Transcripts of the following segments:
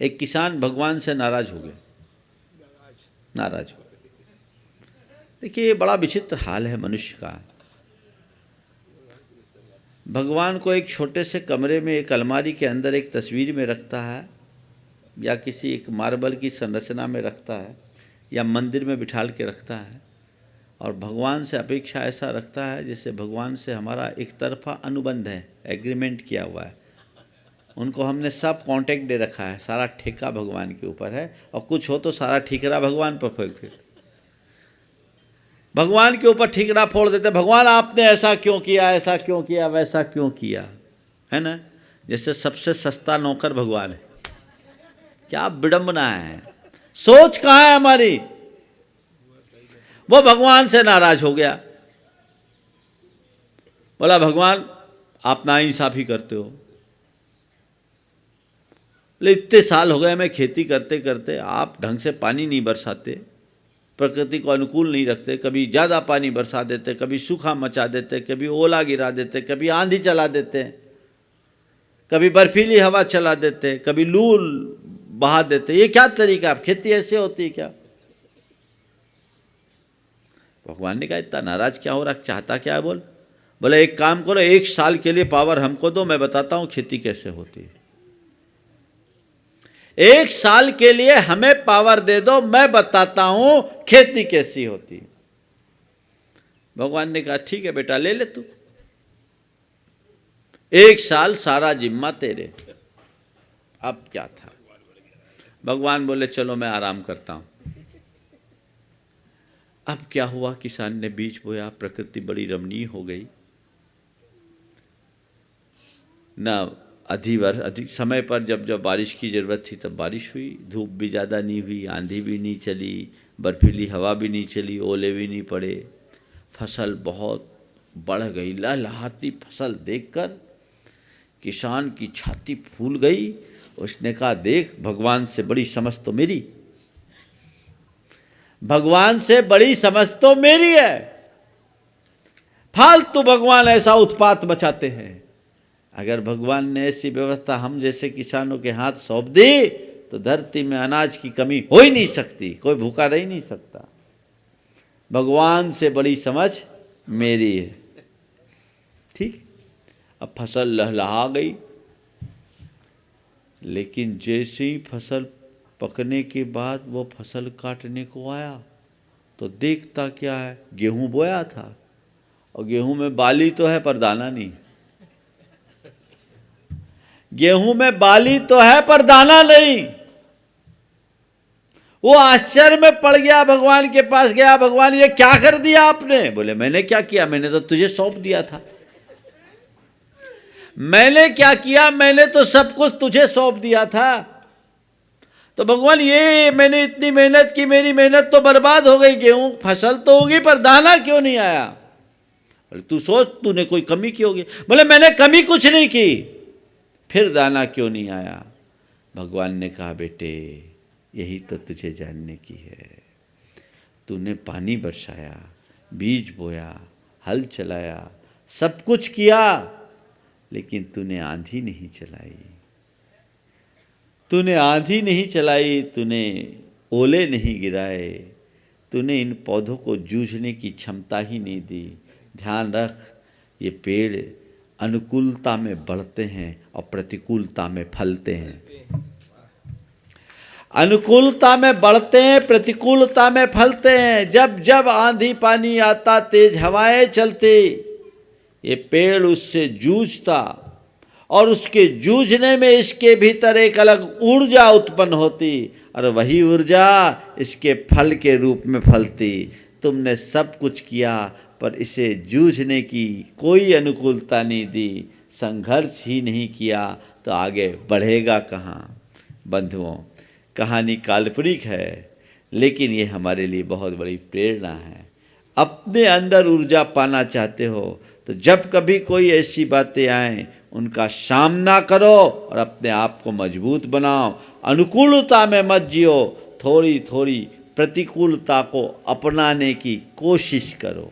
एक किसान भगवान से नाराज़ हो गया। नाराज़ हो देखिए, ये बड़ा विचित्र हाल है मनुष्य का। भगवान को एक छोटे से कमरे में, एक अलमारी के अंदर एक तस्वीर में रखता है, या किसी एक मार्बल की संरचना में रखता है, या मंदिर में बिठाल के रखता है, और भगवान से अपेक्षा ऐसा रखता है, जिससे भगवान से हमारा एक तरफा अनुबंध है, एग्रीमेंट किया हुआ है। उनको हमने सब कांटेक्ट दे रखा है। सारा ठेका भगवान के ऊपर है। और कुछ हो तो सारा ठिकरा भगवान पर फेंक भगवान के ऊपर ठिकरा फोड़ देते भगवान, आपने ऐसा क्यों किया, ऐसा क्यों किया, वैसा क्यों किया? है ना? जैसे सबसे सस्ता नौकर भगवान है। क्या विडम्बना है? सोच कहाँ है हमारी? वो भगवान से नाराज़ हो गया। बोला, भगवान, आप ना इंसाफी करते हो। बोले, इतने साल हो गए, मैं खेती करते करते आप ढंग से पानी नहीं बरसाते, प्रकृति को अनुकूल नहीं रखते, कभी ज़्यादा पानी बरसा देते, कभी सूखा मचा देते, कभी ओला गिरा देते, कभी आंधी चला देते, कभी बर्फीली हवा चला देते, कभी लू बहा देते। ये क्या तरीका आप खेती ऐसे होती है क्या? भगवान ने कहा, इतना नाराज़ क्या हो रहा? चाहता क्या है बोल? बोले, एक काम करो, एक साल के लिए पावर हमको दो, मैं बताता हूँ खेती कैसे होती है। एक साल के लिए हमें पावर दे दो, मैं बताता हूँ खेती कैसी होती है। भगवान ने कहा, ठीक है बेटा, ले ले तू। एक साल सारा जिम्मा तेरे। अब क्या था? भगवान बोले, चलो मैं आराम करता हूँ। अब क्या हुआ, किसान ने बीज बोया, प्रकृति बड़ी रमणीय हो गई। ना अधिवर अधिक समय पर जब जब बारिश की ज़रूरत थी तब बारिश हुई, धूप भी ज़्यादा नहीं हुई, आंधी भी नहीं चली, बर्फीली हवा भी नहीं चली, ओले भी नहीं पड़े। फ़सल बहुत बढ़ गई, लहलहाती फ़सल देखकर किसान की छाती फूल गई, उसने कहा, देख, भगवान से बड़ी समझ तो मेरी भगवान से बड़ी समझ तो मेरी है। फालतू भगवान ऐसा उत्पात बचाते हैं। अगर भगवान ने ऐसी व्यवस्था हम जैसे किसानों के हाथ सौंप दी तो धरती में अनाज की कमी हो ही नहीं सकती, कोई भूखा रह नहीं सकता। भगवान से बड़ी समझ मेरी है। ठीक? अब फ़सल लहलहा गई। लेकिन जैसे ही फ़सल पकने के बाद वो फ़सल काटने को आया तो देखता क्या है, गेहूँ बोया था। और गेहूँ में बाली तो है, पर दाना नहीं। गेहूँ में बाली तो है, पर दाना नहीं। वो आश्चर्य में पड़ गया, भगवान के पास गया, भगवान ये क्या कर दिया आपने? बोले, मैंने क्या किया? मैंने तो तुझे सौंप दिया था। मैंने क्या किया? मैंने तो सब कुछ तुझे सौंप दिया था। तो भगवान, ये मैंने इतनी मेहनत की, मेरी मेहनत तो बर्बाद हो गई, गेहूँ फ़सल तो होगी, पर दाना क्यों नहीं आया? बोले, तू सोच, तूने कोई कमी की होगी? बोले, मैंने कमी कुछ नहीं की। फिर दाना क्यों नहीं आया? भगवान ने कहा, बेटे, यही तो तुझे जानने की है। तूने पानी बरसाया, बीज बोया, हल चलाया, सब कुछ किया, लेकिन तूने आंधी नहीं चलाई। तूने आंधी नहीं चलाई, तूने ओले नहीं गिराए, तूने इन पौधों को जूझने की क्षमता ही नहीं दी। ध्यान रख, ये पेड़ अनुकूलता में बढ़ते हैं और प्रतिकूलता में फलते हैं। अनुकूलता में बढ़ते हैं, प्रतिकूलता में फलते हैं। जब जब आंधी पानी आता, तेज हवाएँ चलती, ये पेड़ उससे जूझता और उसके जूझने में इसके भीतर एक अलग ऊर्जा उत्पन्न होती और वही ऊर्जा इसके फल के रूप में फलती। तुमने सब कुछ किया पर इसे जूझने की कोई अनुकूलता नहीं दी, संघर्ष ही नहीं किया तो आगे बढ़ेगा कहाँ? बंधुओं, कहानी काल्पनिक है, लेकिन ये हमारे लिए बहुत बड़ी प्रेरणा है। अपने अंदर ऊर्जा पाना चाहते हो तो जब कभी कोई ऐसी बातें आए, उनका सामना करो और अपने आप को मज़बूत बनाओ। अनुकूलता में मत जियो थोड़ी थोड़ी प्रतिकूलता को अपनाने की कोशिश करो।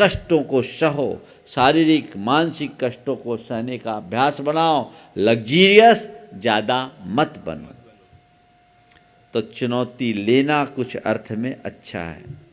कष्टों को सहो, शारीरिक, मानसिक कष्टों को सहने का अभ्यास बनाओ लग्जीरियस ज़्यादा मत बनो। तो चुनौती लेना कुछ अर्थ में अच्छा है।